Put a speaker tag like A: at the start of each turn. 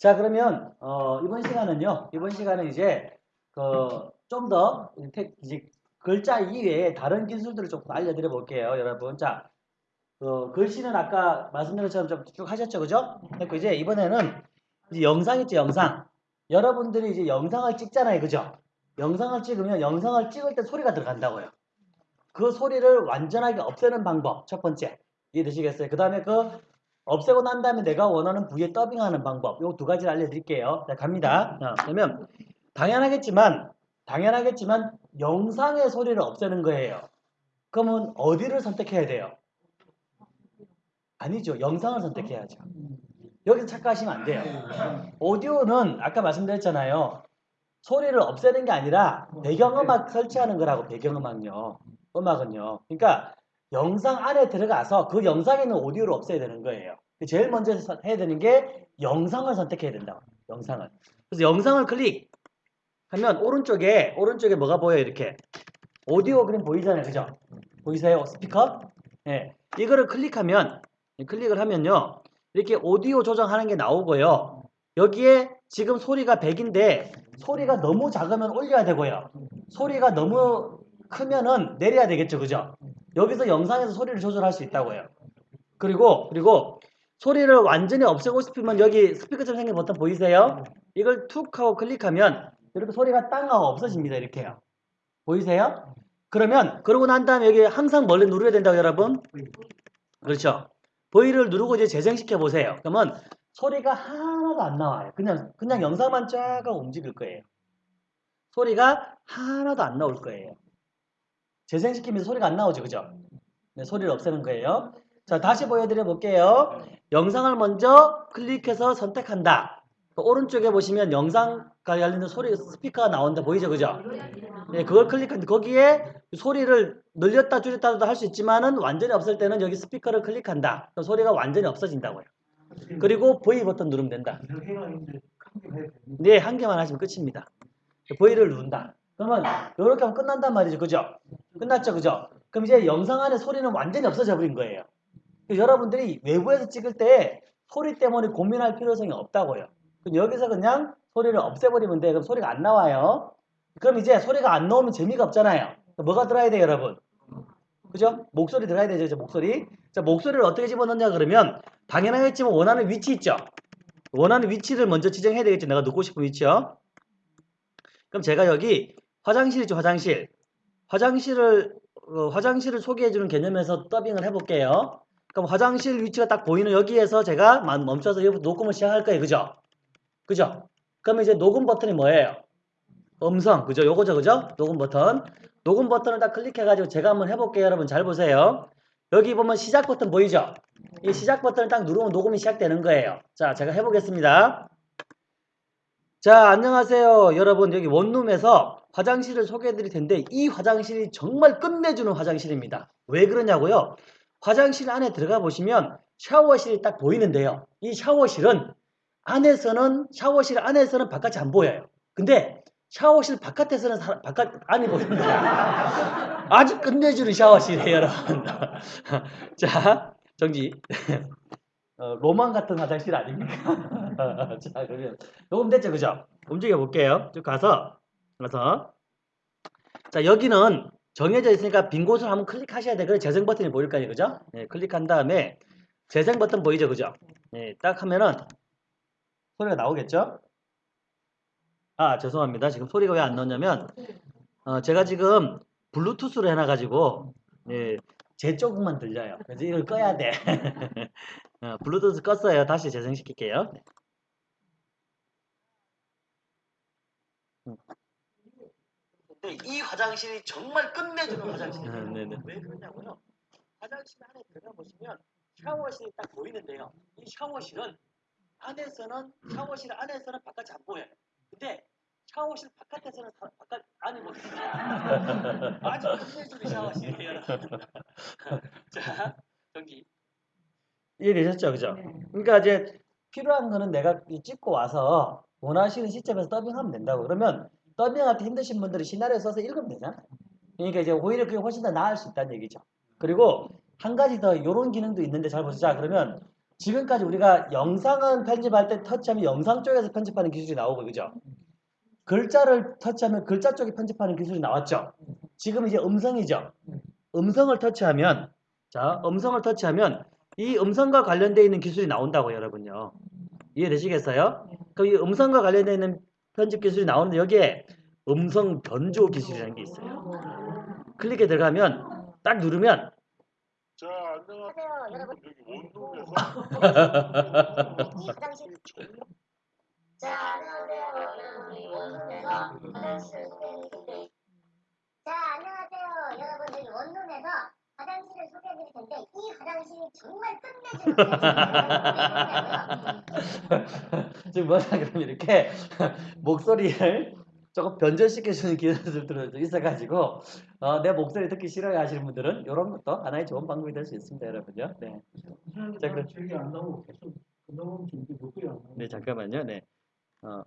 A: 자, 그러면 어, 이번 시간은요. 이번 시간은 이제 그 좀더 이제 글자 이외에 다른 기술들을 조금 알려드려 볼게요, 여러분. 자, 그 글씨는 아까 말씀드린 것처럼 좀쭉 하셨죠, 그죠? 그리고 이제 이번에는 이제 영상 있죠, 영상. 여러분들이 이제 영상을 찍잖아요, 그죠? 영상을 찍으면 영상을 찍을 때 소리가 들어간다고요. 그 소리를 완전하게 없애는 방법 첫 번째 이해되시겠어요? 그 다음에 그 없애고 난 다음에 내가 원하는 부위에 더빙하는 방법 요 두 가지를 알려드릴게요. 자 갑니다. 자, 그러면 당연하겠지만 당연하겠지만 영상의 소리를 없애는 거예요. 그러면 어디를 선택해야 돼요? 아니죠. 영상을 선택해야죠. 여기서 착각하시면 안 돼요. 오디오는 아까 말씀드렸잖아요. 소리를 없애는 게 아니라 배경음악 설치하는 거라고 배경음악요. 음악은요. 그러니까 영상 안에 들어가서 그 영상에 있는 오디오를 없애야 되는 거예요. 제일 먼저 해야 되는 게 영상을 선택해야 된다. 영상을. 그래서 영상을 클릭하면 오른쪽에 오른쪽에 뭐가 보여요? 이렇게 오디오 그림 보이잖아요. 그죠? 보이세요? 스피커? 네. 이거를 클릭하면 클릭을 하면요. 이렇게 오디오 조정하는 게 나오고요. 여기에 지금 소리가 100인데 소리가 너무 작으면 올려야 되고요. 소리가 너무 크면은 내려야 되겠죠. 그죠? 여기서 영상에서 소리를 조절할 수 있다고요. 그리고 그리고 소리를 완전히 없애고 싶으면 여기 스피커처럼 생긴 버튼 보이세요? 이걸 툭 하고 클릭하면 이렇게 소리가 땅 하고 없어집니다. 이렇게요. 보이세요? 그러면 그러고 난 다음에 여기 항상 멀리 누르야 된다고 여러분? 그렇죠. V를 누르고 이제 재생시켜 보세요. 그러면 소리가 하나도 안 나와요. 그냥 그냥 영상만 쫙 움직일 거예요. 소리가 하나도 안 나올 거예요. 재생시키면서 소리가 안 나오죠. 그죠? 네, 소리를 없애는 거예요. 자, 다시 보여드려 볼게요. 영상을 먼저 클릭해서 선택한다. 오른쪽에 보시면 영상 관련된 소리 스피커가 나온다 보이죠 그죠 네, 그걸 클릭하는데 거기에 소리를 늘렸다 줄였다도 할 수 있지만은 완전히 없을 때는 여기 스피커를 클릭한다 소리가 완전히 없어진다고요 그리고 V 버튼 누르면 된다 네, 한 개만 하시면 끝입니다 V를 누른다 그러면 이렇게 하면 끝난단 말이죠 그죠 끝났죠 그죠 그럼 이제 영상 안에 소리는 완전히 없어져 버린 거예요 여러분들이 외부에서 찍을 때 소리 때문에 고민할 필요성이 없다고요 여기서 그냥 소리를 없애버리면 돼. 그럼 소리가 안 나와요. 그럼 이제 소리가 안 나오면 재미가 없잖아요. 뭐가 들어야 돼요, 여러분? 그죠? 목소리 들어야 되죠, 이제 목소리. 자, 목소리를 어떻게 집어넣냐 그러면 당연하겠지만 원하는 위치 있죠? 원하는 위치를 먼저 지정해야 되겠죠. 내가 넣고 싶은 위치요. 그럼 제가 여기 화장실이죠, 화장실. 화장실을 어, 화장실을 소개해주는 개념에서 더빙을 해볼게요. 그럼 화장실 위치가 딱 보이는 여기에서 제가 멈춰서 녹음을 시작할 거예요, 그죠? 그죠? 그러면 이제 녹음 버튼이 뭐예요? 음성. 그죠? 요거죠. 그죠? 녹음 버튼. 녹음 버튼을 딱 클릭해 가지고 제가 한번 해볼게요. 여러분 잘 보세요. 여기 보면 시작 버튼 보이죠? 이 시작 버튼을 딱 누르면 녹음이 시작되는 거예요. 자, 제가 해보겠습니다. 자, 안녕하세요. 여러분 여기 원룸에서 화장실을 소개해 드릴 텐데 이 화장실이 정말 끝내주는 화장실입니다. 왜 그러냐고요? 화장실 안에 들어가 보시면 샤워실이 딱 보이는데요. 이 샤워실은 안에서는 샤워실 안에서는 바깥이 안 보여요. 근데 샤워실 바깥에서는 사, 바깥 안이 보입니다. 아주 끝내주는 샤워실이에요, 여러분. 자, 정지. 어, 로망 같은 화장실 아닙니까? 자, 그러면 녹음됐죠, 그죠? 움직여 볼게요. 쭉 가서 가서 자 여기는 정해져 있으니까 빈 곳을 한번 클릭하셔야 돼. 그래 재생 버튼이 보일 거아요 그죠? 네, 클릭한 다음에 재생 버튼 보이죠, 그죠? 네, 딱 하면은 소리가 나오겠죠? 아 죄송합니다. 지금 소리가 왜 안 나오냐면 어, 제가 지금 블루투스로 해놔가지고 예, 제 쪽만 들려요. 그래서 이걸 꺼야 돼. 어, 블루투스 껐어요. 다시 재생시킬게요. 이 화장실이 정말 끝내주는 화장실이에요. 아, 네네. 왜 그러냐고요? 화장실 안에 들어가 보시면 샤워실이 딱 보이는데요. 이 샤워실은 안에서는 샤워실 안에서는 바깥이 안 보여요. 근데 샤워실 바깥에서는 사, 바깥 안이 보입니다. 아주 끝내주는 샤워실이에요. 자, 정기 이해되셨죠, 그죠? 네. 그러니까 이제 필요한 거는 내가 찍고 와서 원하시는 시점에서 더빙하면 된다고. 그러면 때 힘드신 분들이 시나리오 써서 읽으면 되잖아. 그러니까 이제 오히려 그게 훨씬 더 나을 수 있다는 얘기죠. 그리고 한 가지 더 이런 기능도 있는데 잘 보시자. 그러면 지금까지 우리가 영상은 편집할 때 터치하면 영상 쪽에서 편집하는 기술이 나오고 그죠? 글자를 터치하면 글자 쪽에 편집하는 기술이 나왔죠. 지금 이제 음성이죠. 음성을 터치하면 자 음성을 터치하면 이 음성과 관련되어 있는 기술이 나온다고 여러분요. 이해되시겠어요? 그럼 이 음성과 관련되어 있는 편집 기술이 나오는데 여기에 음성 변조 기술이라는 게 있어요. 클릭에 들어가면 딱 누르면
B: 자, 안녕하세요.
C: 여러분.
B: 여기 원룸에서
C: 이 화장실 자 안녕하세요 여러분 이 원룸에서 화장실을 소개해드릴 텐데 자 안녕하세요 여러분 여기 원룸에서 화장실을 소개해드릴 텐데 이 화장실이 정말 끝내주는
A: 지금 뭐냐 그러면 이렇게 목소리를 조금 변조시켜주는 기술들도 있어가지고 어, 내 목소리 듣기 싫어요 하시는 분들은 이런 것도 하나의 좋은 방법이 될 수 있습니다 여러분요. 네. 자, 그럼-
D: 나오고
A: 네 잠깐만요. 네. 어,